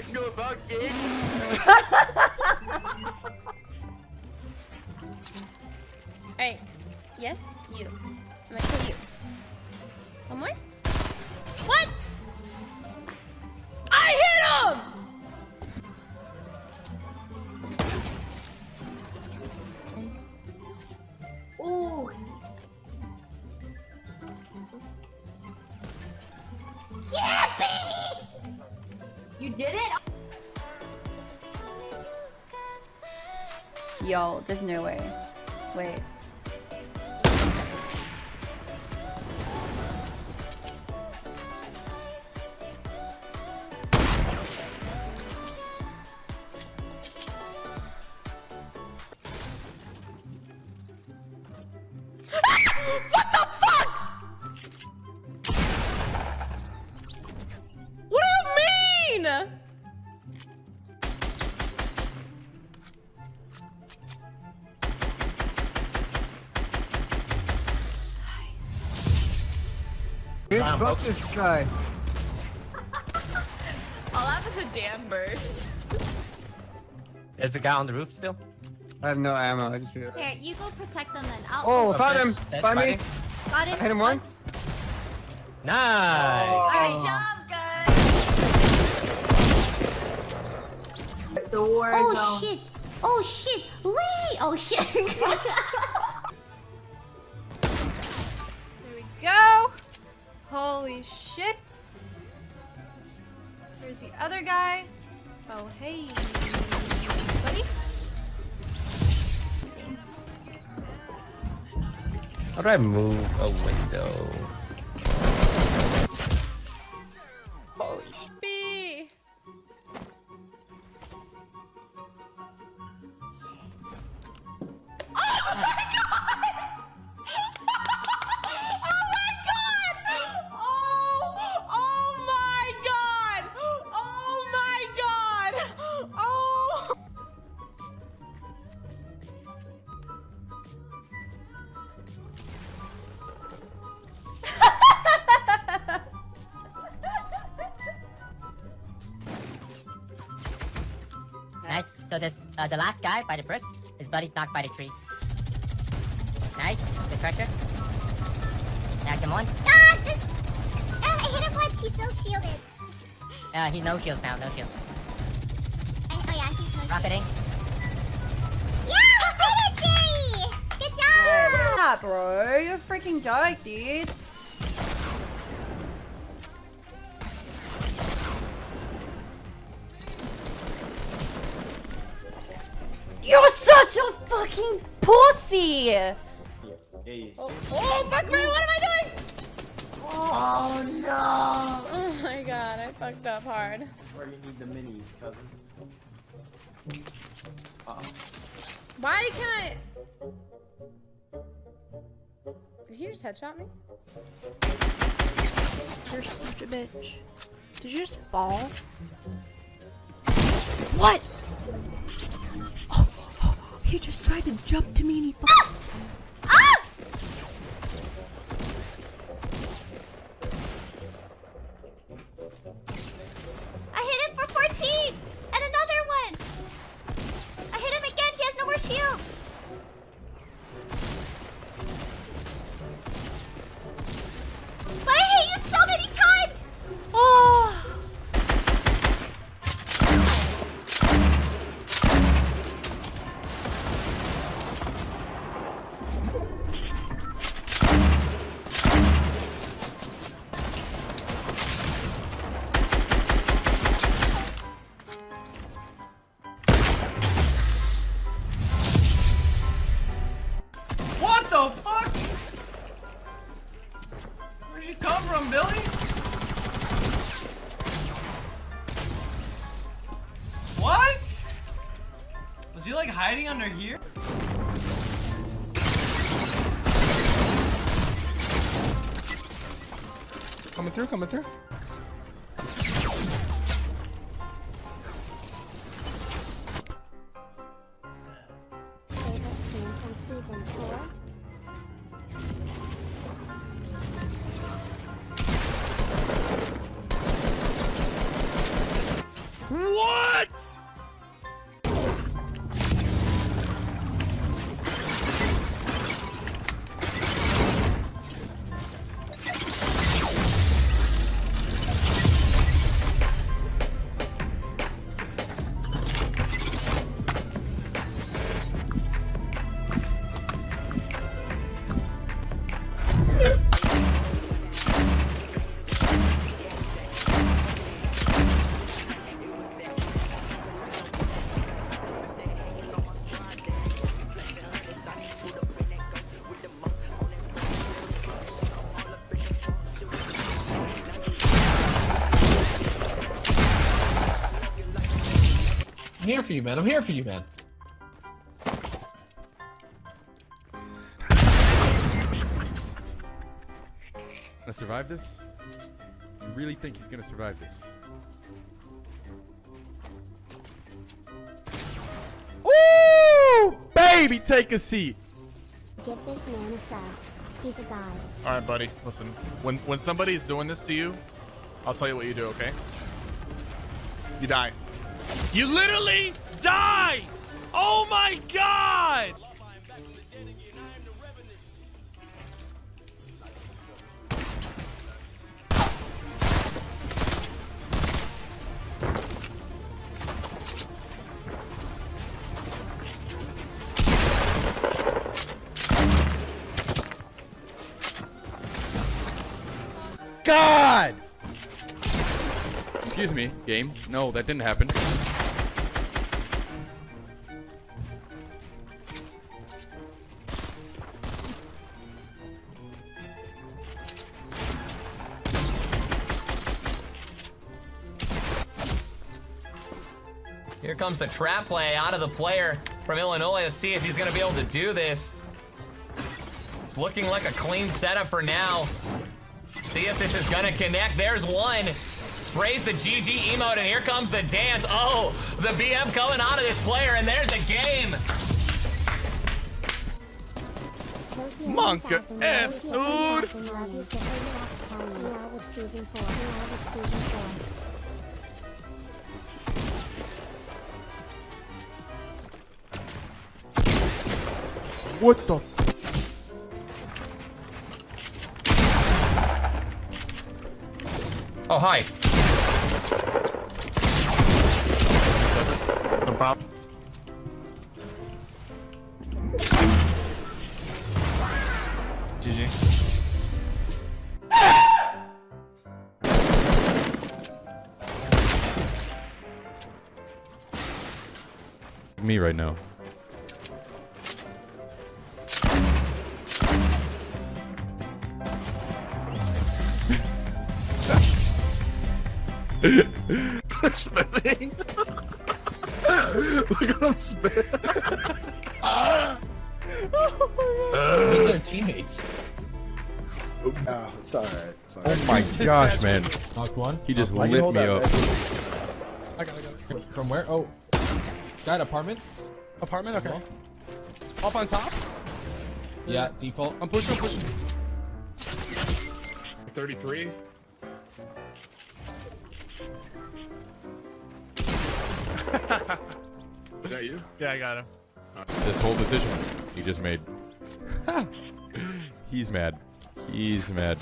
don't know about this. Did it? Yo, there's no way. Wait. what the Dude, Wow, fuck okay. this guy. All I have is a damn burst. There's a guy on the roof still. I have no ammo. I just feel. Here, you go protect them then. I'll Oh, Oh, found him! that's Find me! got it. I hit him once. Nice. Alright, jump. job, guys. The war Oh zone. shit! Oh shit! Wait! Oh shit! Holy shit. There's the other guy. Oh, hey. Buddy? How do I move a window? Nice. So this, uh, the last guy by the brick, his buddy's knocked by the tree. Nice. Good pressure. Now come on. ah, this. Uh, I hit him once. He's still shielded. Uh, he no shields now, no shields. I, oh yeah, he's still Rocketing. Yeah, we did it, Jerry! Good job! Yeah, bro. You're freaking joke, dude. Fucking pussy! Oh, oh, fuck me, what am I doing? Oh no! Oh my god, I fucked up hard. Where you need the minis, cousin? Uh oh. Why can I... Did he just headshot me? You're such a bitch. Did you just fall? What? Oh, oh, he just tried to jump to me and he he under here? Coming through, coming through. Here for you, man. I'm here for you, man. Gonna survive this? You really think he's gonna survive this? Ooh! Baby, take a seat. Give this man a sub. He's a god. All right, buddy. Listen, when when somebody's doing this to you, I'll tell you what you do. Okay? You die. You literally die. Oh my god! God! Excuse me, game. No, that didn't happen. Here comes the trap play out of the player from Illinois. Let's see if he's going to be able to do this. It's looking like a clean setup for now. See if this is going to connect. There's one. Sprays the GG emote, and here comes the dance. Oh, the BM coming out of this player, and there's a game. Monka S, What the? Oh, hi. No problem. GG. Me right now. Spinning. Look at him spin. These are teammates. No, it's alright. Oh my gosh, man. Knocked one. He just I lit me up. I got it, I got it. From where? Oh. Got apartment? Apartment? Okay. Uh-huh. Up on top? Yeah, default. I'm pushing, I'm pushing. 33. Is that you? Yeah, I got him. This whole decision he just made. He's mad. He's mad.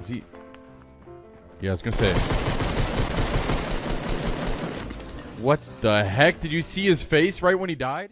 Is he? Yeah, I was gonna say. What the heck? Did you see his face right when he died?